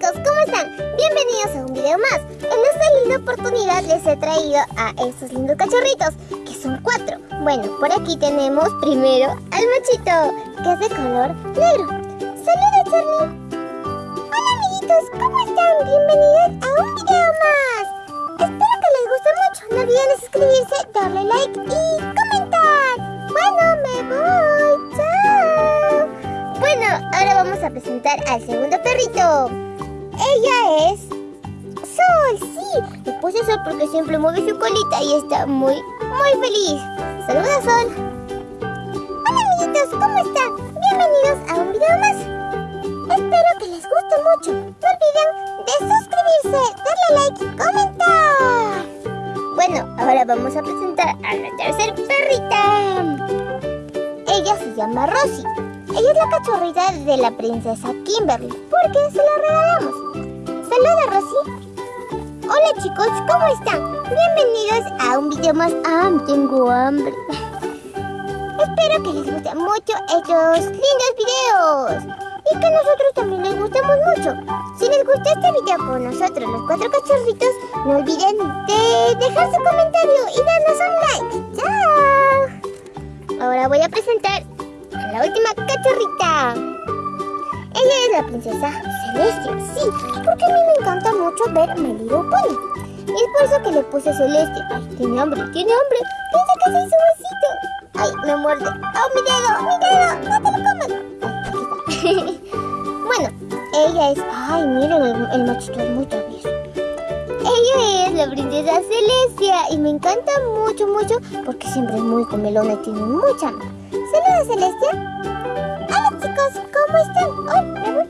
¿cómo están? Bienvenidos a un video más. En esta linda oportunidad les he traído a estos lindos cachorritos, que son cuatro. Bueno, por aquí tenemos primero al machito, que es de color negro. ¡Saludos, Charlie! Hola, amiguitos, ¿cómo están? Bienvenidos a un video más. Espero que les guste mucho. No olviden suscribirse, darle like y comentar. Bueno, me voy. ¡Chao! Bueno, ahora vamos a presentar al segundo perrito. Ella es Sol, sí. Le puse Sol porque siempre mueve su colita y está muy, muy feliz. Saluda, Sol. Hola, amiguitos, ¿cómo están? Bienvenidos a un video más. Espero que les guste mucho. No olviden de suscribirse, darle like y comentar. Bueno, ahora vamos a presentar a la tercera perrita. Ella se llama Rosy. Ella es la cachorrita de la princesa Kimberly, porque se la regalamos. Saluda, Rosy. Hola chicos, ¿cómo están? Bienvenidos a un video más. Ah, tengo hambre. Espero que les gusten mucho estos lindos videos. Y que nosotros también les gustemos mucho. Si les gustó este video con nosotros, los cuatro cachorritos, no olviden de dejar su comentario y darnos un like. ¡Chao! Ahora voy a presentar a la última cachorrita. Ella es la princesa Celestia, sí, porque a mí me encanta mucho ver My Little Pony. Y es por eso que le puse Celestia. Ay, tiene hambre, tiene hambre. Piensa que soy su besito. Ay, me muerde. ¡Oh, mi dedo, mi dedo! ¡No te lo comas! Bueno, ella es... Ay, miren, el, el machito es muy travieso. Ella es la princesa Celestia y me encanta mucho, mucho porque siempre es muy comelona y tiene mucha hambre. Saludos, Celestia. Hola, chicos, ¿cómo están? ¡Ay,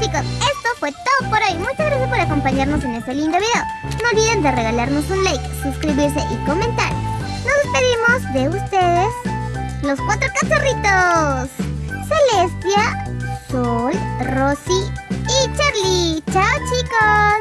chicos, esto fue todo por hoy. Muchas gracias por acompañarnos en este lindo video. No olviden de regalarnos un like, suscribirse y comentar. Nos despedimos de ustedes, los cuatro cachorritos. Celestia, Sol, Rosy y Charlie. Chao chicos.